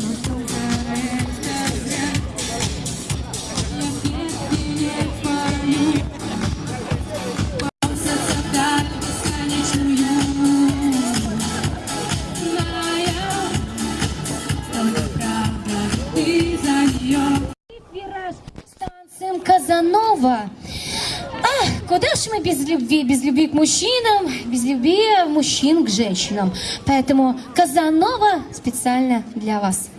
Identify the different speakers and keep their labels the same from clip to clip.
Speaker 1: Thank you. Без любви? Без любви к мужчинам, без любви мужчин к женщинам. Поэтому Казанова специально для вас.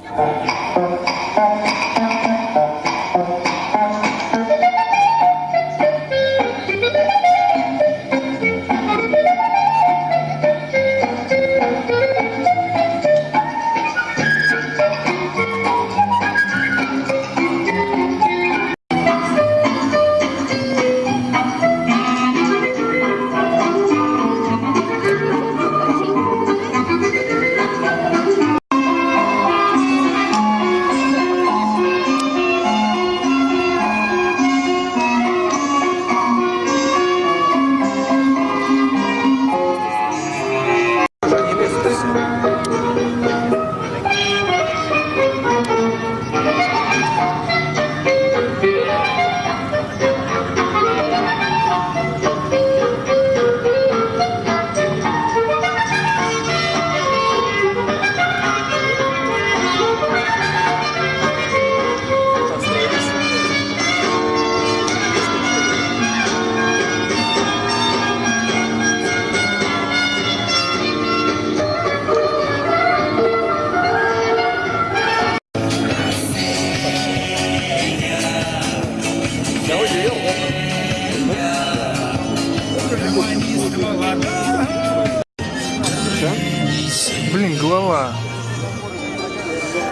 Speaker 2: Блин, голова.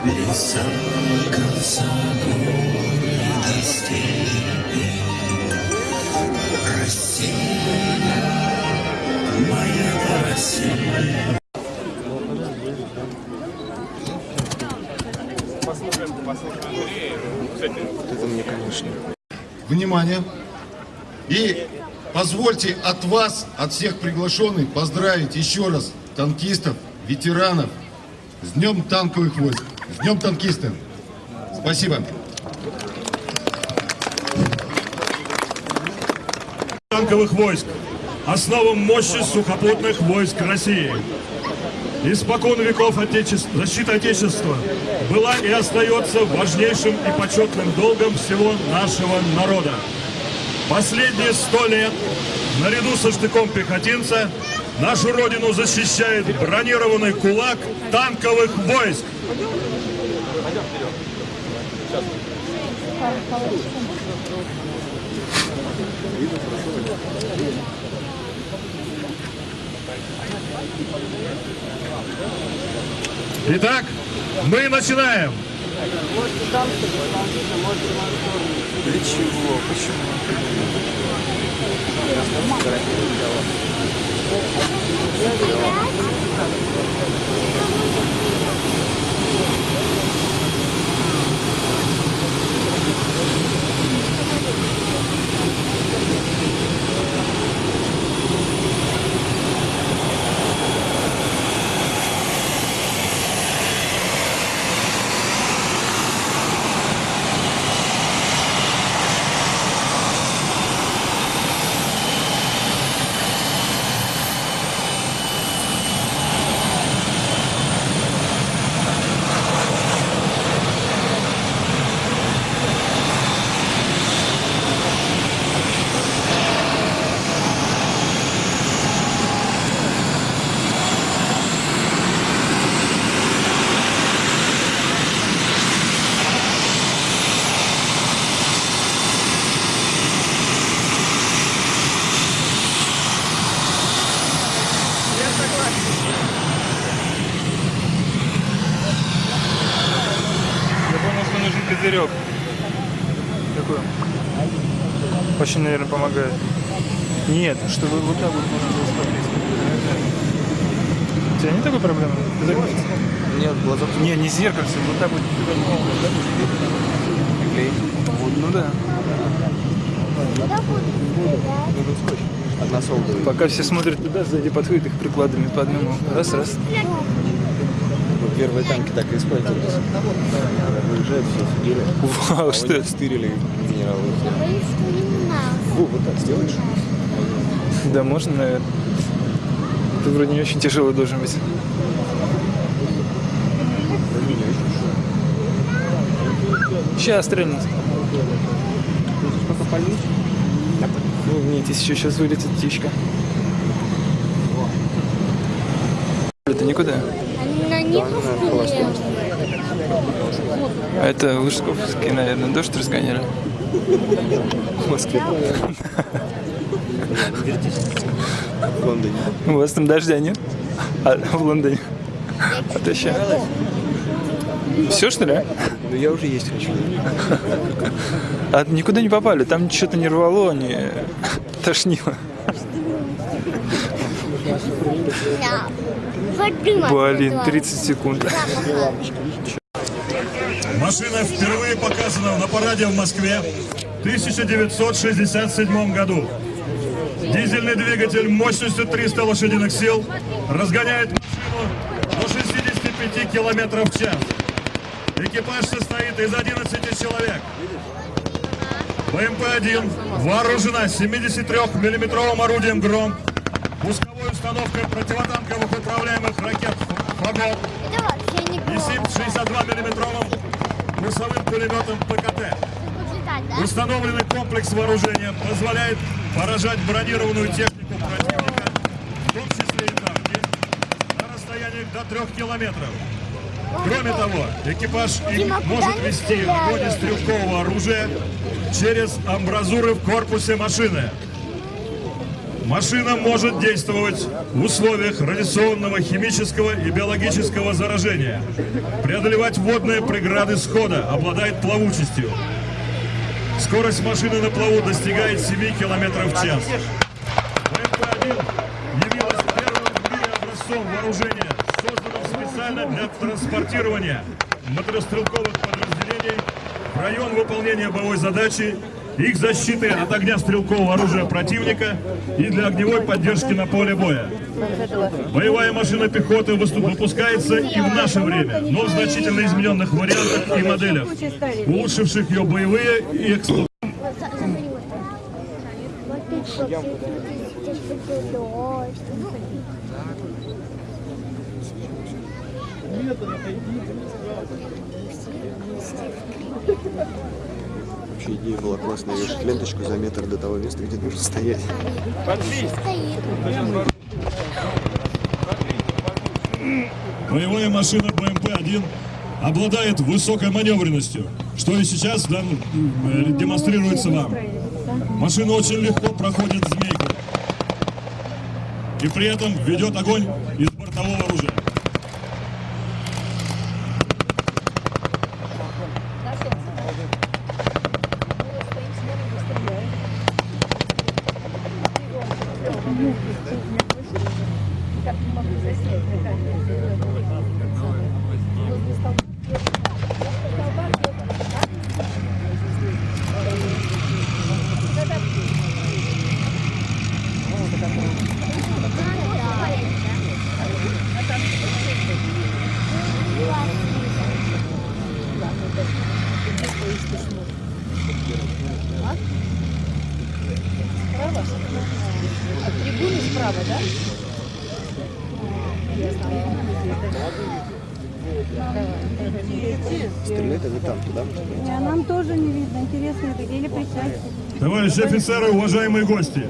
Speaker 3: Это
Speaker 4: Внимание! И позвольте от вас, от всех приглашенных, поздравить еще раз танкистов, ветеранов с Днем танковых войск, с Днем танкиста. Спасибо.
Speaker 5: танковых войск, основам мощи сухопутных войск России. Испокон веков отечеств... защита Отечества была и остается важнейшим и почетным долгом всего нашего народа. Последние сто лет, наряду со штыком пехотинца, нашу родину защищает бронированный кулак танковых войск. Итак, мы начинаем.
Speaker 3: Для чего? Почему?
Speaker 2: Наверное, помогает. Нет, чтобы вот так вот можно было смотреть. У тебя нет такой проблемы?
Speaker 3: Нет, глаза
Speaker 2: Не, не зеркальце, вот так вот. Вот, ну да.
Speaker 3: Одна солдата.
Speaker 2: Пока все смотрят туда, сзади подходят их прикладами по одному. Раз, раз.
Speaker 3: Первые танки так и использовались. Выезжают, все сидели.
Speaker 2: Вау, что?
Speaker 3: Стырили генералы. Фу, вот так сделаешь?
Speaker 2: Да, можно, наверное. Ты вроде не очень тяжелый должен быть. Сейчас стрельнет. Ну, если еще сейчас вылетит птичка. Это никуда.
Speaker 6: На них.
Speaker 2: А это Лужковский, наверное, дождь разгоняли.
Speaker 3: В Москве. В Лондоне.
Speaker 2: У вас там дождя нет? А в Лондоне? А то еще. Все, что ли?
Speaker 3: Ну я уже есть хочу.
Speaker 2: А никуда не попали, там что-то не рвало, не тошнило. Блин, 30 секунд.
Speaker 5: Машина впервые показана на параде в Москве в 1967 году. Дизельный двигатель мощностью 300 лошадиных сил разгоняет машину до 65 километров в час. Экипаж состоит из 11 человек. БМП-1 вооружена 73-миллиметровым орудием «Гром», пусковой установкой противотанковых управляемых ракет «Фагот» и 7,62-миллиметровым курсовым пулеметом ПКТ. Установленный комплекс вооружения позволяет поражать бронированную технику противника, в том числе и танки, на расстояниях до трех километров. Кроме того, экипаж может вести огонь из стрелкового оружия через амбразуры в корпусе машины. Машина может действовать в условиях радиационного, химического и биологического заражения, преодолевать водные преграды схода, обладает плавучестью. Скорость машины на плаву достигает 7 км в час. БМП-1 явилась первым в мире образцом вооружения, созданным специально для транспортирования мотострелковых подразделений в район выполнения боевой задачи, их защиты от огня стрелкового оружия противника и для огневой поддержки на поле боя. Боевая машина пехоты выпускается и в наше время, но в значительно измененных вариантах и моделях, улучшивших ее боевые и
Speaker 6: что, сейчас будет дождь.
Speaker 3: Вообще идея была классная. Вешать ленточку за метр до того места, где нужно стоять.
Speaker 5: Боевая машина БМП-1 обладает высокой маневренностью, что и сейчас да, э, демонстрируется вам. Машина очень легко проходит змейку и при этом ведет огонь из бортового оружия.
Speaker 3: Стрелять они там, туда.
Speaker 7: А нам тоже не видно. Интересно, это где причастие?
Speaker 5: Товарищи офицеры, уважаемые гости,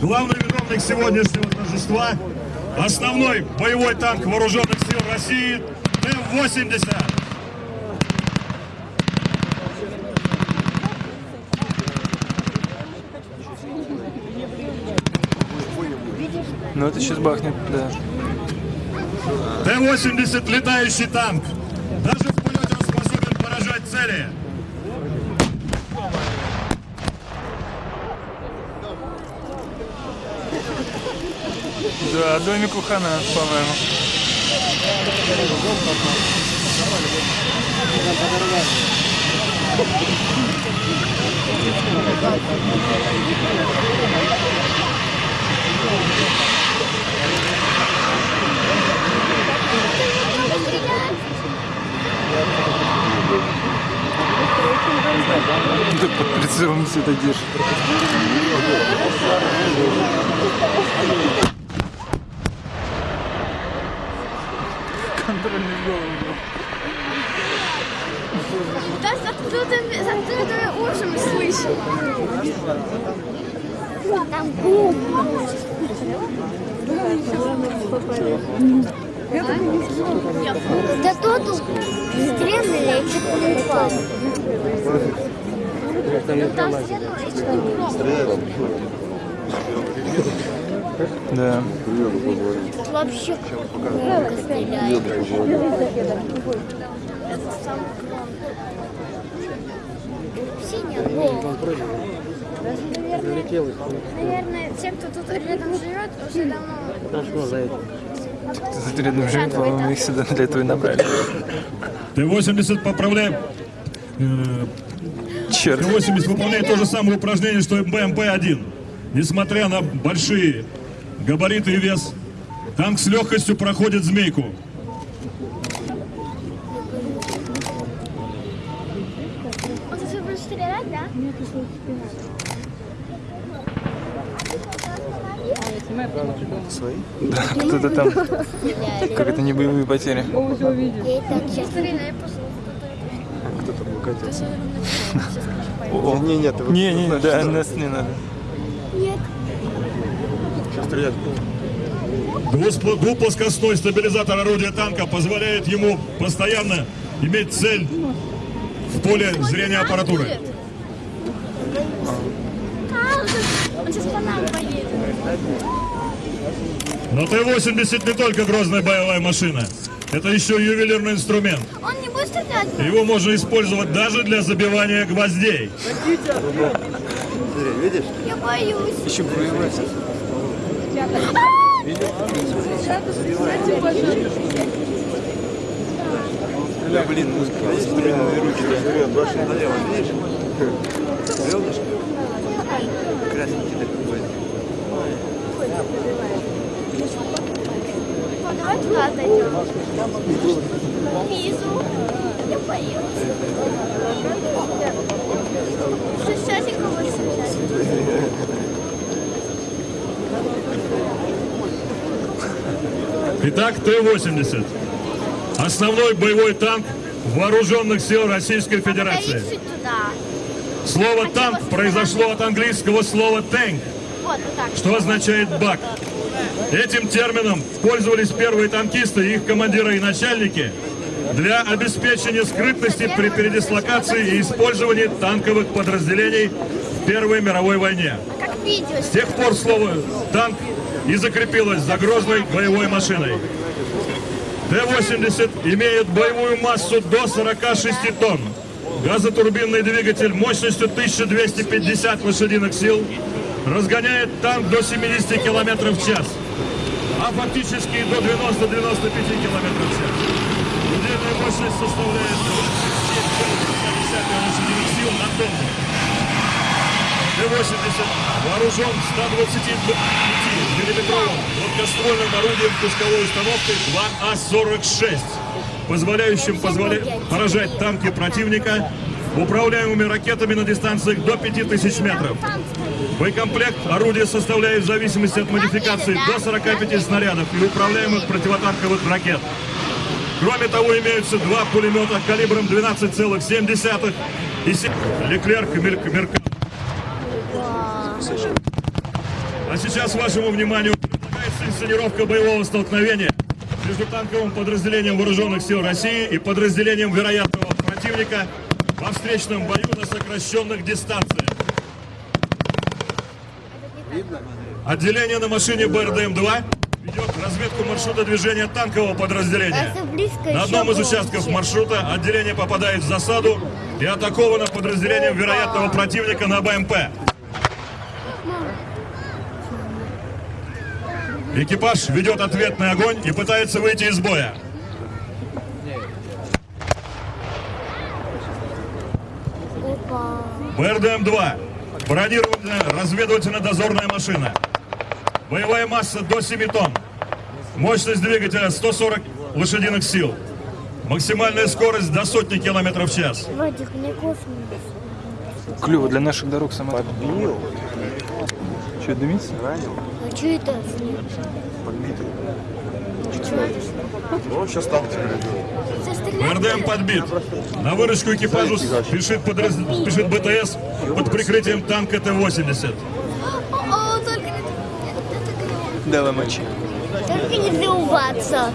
Speaker 5: главный виновник сегодняшнего торжества – основной боевой танк вооруженных сил России Т-80.
Speaker 2: Ну это сейчас бахнет, да.
Speaker 5: Т-80 летающий танк. Даже в полете он способен поражать цели.
Speaker 2: Да, домик у Хана, по-моему. Ты под прицелом все это держишь. Контрольный голову.
Speaker 6: Да, с открытыми, с открытыми ушами слышу. Там бум. Да тот стрельнули и чуть не упал. Там стрельнули и чуть не упал.
Speaker 2: Да.
Speaker 6: Вообще громко стреляет. Это. Синяя. Наверное, наверное, те, кто тут рядом живет, уже давно...
Speaker 2: Тут рядом живет, по-моему, их сюда для этого и набрали.
Speaker 5: Т-80 поправляем. Э,
Speaker 2: Черт.
Speaker 5: Т-80 выполняет то же самое упражнение, что и БМП-1. Несмотря на большие габариты и вес, танк с легкостью проходит змейку.
Speaker 3: Свои?
Speaker 2: Да, кто-то там. Как это не боевые потери.
Speaker 3: Кто-то выкатился.
Speaker 2: О,
Speaker 3: Не, нет,
Speaker 2: Не, не, да, нас не надо.
Speaker 3: Сейчас стрелять.
Speaker 5: Двуплоскостной стабилизатор орудия танка позволяет ему постоянно иметь цель в поле зрения аппаратуры. Но Т-80 не только грозная боевая машина. Это еще ювелирный инструмент.
Speaker 6: Он не будет стрелять.
Speaker 5: Его можно использовать даже для забивания гвоздей.
Speaker 3: Видишь?
Speaker 6: Я боюсь.
Speaker 3: Еще боевой. Да, блин, блин, руки башня налево, видишь? Бревнышко. Красненький такой.
Speaker 6: Давай туда отойдем. Визу. Я боюсь. Сейчас я кого
Speaker 5: Итак, Т-80. Основной боевой танк вооруженных сил Российской Федерации. Слово «танк» произошло от английского слова «tank», что означает «бак». Этим термином пользовались первые танкисты, их командиры и начальники для обеспечения скрытности при передислокации и использовании танковых подразделений в Первой мировой войне. С тех пор слово «танк» и закрепилось за грозной боевой машиной. Т-80 имеет боевую массу до 46 тонн. Газотурбинный двигатель мощностью 1250 лошадиных сил разгоняет танк до 70 км в час, а фактически до 90-95 км в час. Удельная мощность составляет 27,5 лошадиных сил на тонну. Т-80 вооружен 125-миллиметровым гладкоствольным орудием пусковой установкой 2А-46, позволяющим позволя... поражать танки противника управляемыми ракетами на дистанциях до 5000 метров. Боекомплект орудия составляет в зависимости от модификации до 45 снарядов и управляемых противотанковых ракет. Кроме того, имеются два пулемета калибром 12,7 и 7 Леклерк и Мерк- Меркат. А сейчас вашему вниманию предлагается инсценировка боевого столкновения между танковым подразделением Вооруженных сил России и подразделением вероятного противника во встречном бою на сокращенных дистанциях. Отделение на машине БРДМ-2 ведет разведку маршрута движения танкового подразделения.
Speaker 6: близко
Speaker 5: На одном из участков маршрута отделение попадает в засаду и атаковано подразделением вероятного противника на БМП. Экипаж ведет ответный огонь и пытается выйти из боя.
Speaker 6: Опа.
Speaker 5: БРДМ-2. Бронированная разведывательно-дозорная машина. Боевая масса до 7 тонн. Мощность двигателя 140 лошадиных сил. Максимальная скорость до сотни километров в час.
Speaker 6: Вадик, мне кофе
Speaker 2: Клево для наших дорог сама. Подбил. Что, дымится?
Speaker 6: А что это?
Speaker 8: Он сейчас там
Speaker 5: БРДМ подбит. На выручку экипажу спешит, подраз... спешит БТС под прикрытием танка Т-80.
Speaker 6: О, только не... это
Speaker 2: Давай мочи.
Speaker 6: Только не взрываться.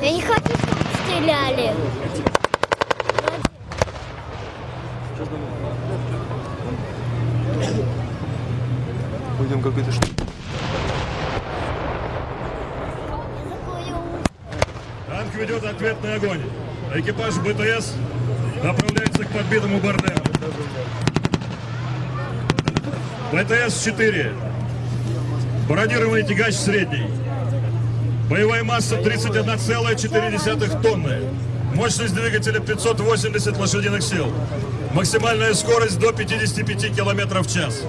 Speaker 6: Я не хочу, чтобы стреляли.
Speaker 2: Какой-то штук.
Speaker 5: Танк ведет ответный огонь. Экипаж БТС направляется к подбитому БРДМ. БТС-4. Бронированный тягач средний. Боевая масса 31,4 тонны. Мощность двигателя 580 лошадиных сил. Максимальная скорость до 55 километров в час.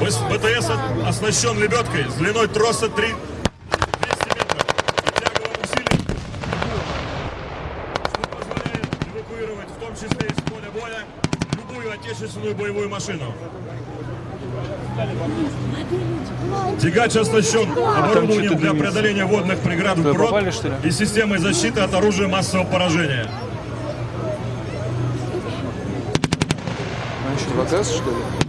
Speaker 5: БТС оснащен лебедкой с длиной троса 3 200 метров и тяговым усилием, что позволяет эвакуировать, в том числе из поля боя, любую отечественную боевую машину. Тягач оснащен оборудованием для преодоления водных преград
Speaker 2: что ли?
Speaker 5: и системой защиты от оружия массового поражения.
Speaker 2: А что, в газ, что ли?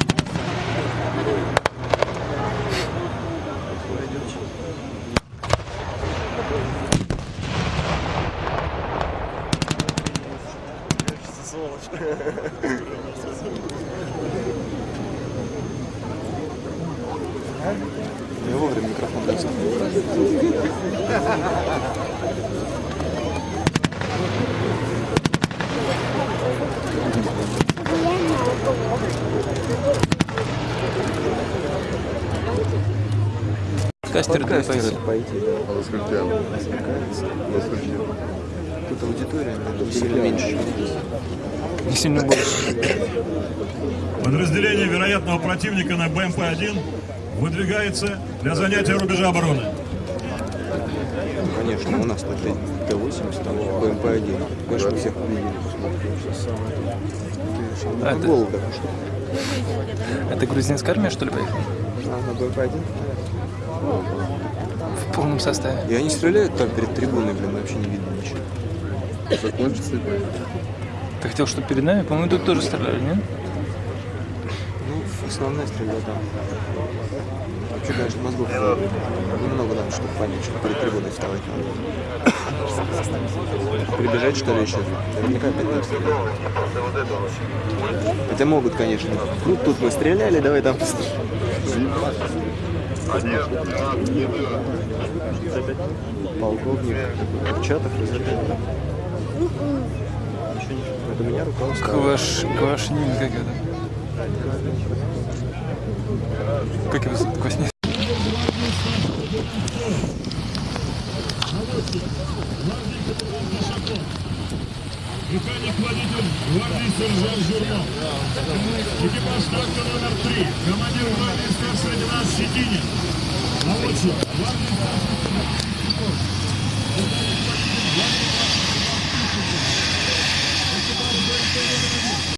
Speaker 2: Кастер дай пойти. Тут аудитория, тут сильно меньше. Не сильно больше.
Speaker 5: Подразделение вероятного противника на БМП-1 выдвигается для занятия рубежа обороны.
Speaker 3: Конечно, у нас тут Т-80, там БМП-1. Конечно, всех увидели.
Speaker 2: А, это-
Speaker 3: голову так что.
Speaker 2: Это грузинская армия, что ли, поехала?
Speaker 3: А, на БМП-1?
Speaker 2: В полном составе.
Speaker 3: И они стреляют там перед трибуной, блин, вообще не видно ничего. Закончится
Speaker 2: Ты хотел, чтобы перед нами? По-моему, тут тоже стреляли, нет?
Speaker 3: Ну, основная стрельба там. Вообще, конечно, мозгов немного надо, чтобы понять, что перед трибуной вставать надо. Прибежать, что ли, еще? Наверняка опять надо стрелять. Хотя могут, конечно. Ну, тут мы стреляли, давай там Полковник Курчатов разрешил. Это меня рука.
Speaker 2: Кваш... Квашнин как это? Как его зовут? Кваснин?
Speaker 5: Механик-водитель гвардии сержант Журнов. Экипаж танка номер три. Командир гвардии старший лейтенант Щетинин. Наводчик. Гвардии старший